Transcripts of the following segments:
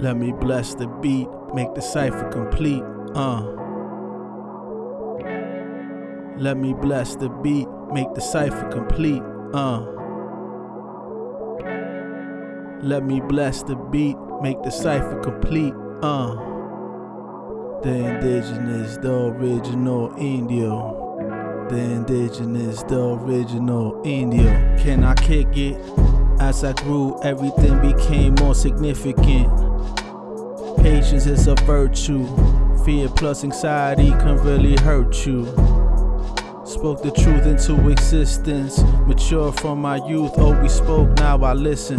Let me bless the beat, make the cipher complete. Uh. Let me bless the beat, make the cipher complete. Uh. Let me bless the beat, make the cipher complete. Uh. The indigenous, the original Indio. The indigenous, the original Indio. Can I kick it? As I grew, everything became more significant. Patience is a virtue. Fear plus anxiety can really hurt you. Spoke the truth into existence. Mature from my youth, oh, always spoke, now I listen.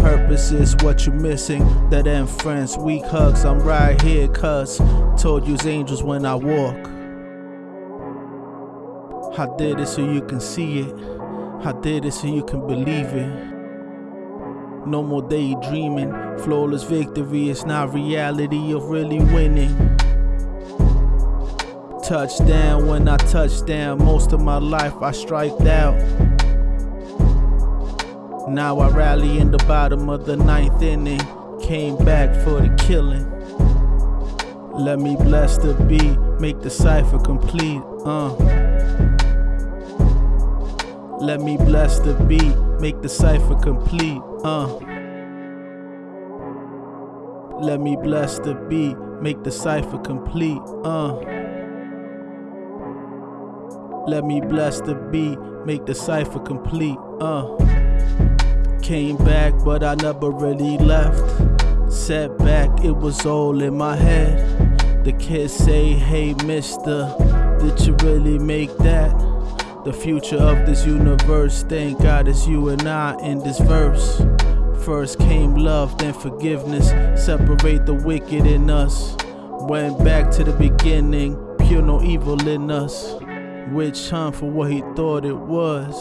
Purpose is what you're missing. That end friends, weak hugs, I'm right here, cuz. Told you's angels when I walk. I did it so you can see it. I did it so you can believe it. No more daydreaming. Flawless victory it's not reality of really winning. Touchdown when I touch down. Most of my life I striked out. Now I rally in the bottom of the ninth inning. Came back for the killing. Let me bless the beat, make the cipher complete. Uh. Let me bless the beat, make the cipher complete. Uh. Let me bless the beat, make the cipher complete. Uh. Let me bless the beat, make the cipher complete. Uh. Came back, but I never really left. Set back, it was all in my head. The kids say, Hey, mister, did you really make that? The future of this universe, thank God it's you and I in this verse. First came love, then forgiveness. Separate the wicked in us. Went back to the beginning, pure no evil in us. Witch hunt for what he thought it was.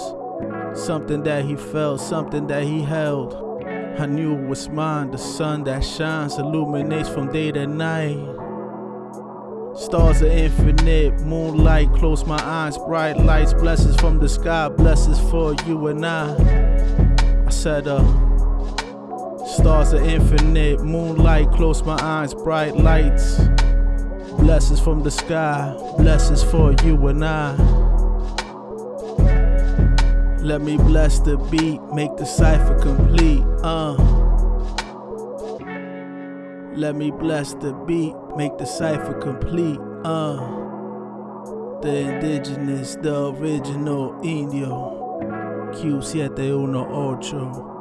Something that he felt, something that he held. I knew it was mine, the sun that shines, illuminates from day to night. Stars are infinite, moonlight, close my eyes, bright lights, blessings from the sky, blessings for you and I. I said, uh, stars are infinite, moonlight, close my eyes, bright lights, blessings from the sky, blessings for you and I. Let me bless the beat, make the cipher complete, uh. Let me bless the beat, make the cipher complete. Uh, the indigenous, the original Indio. Q718.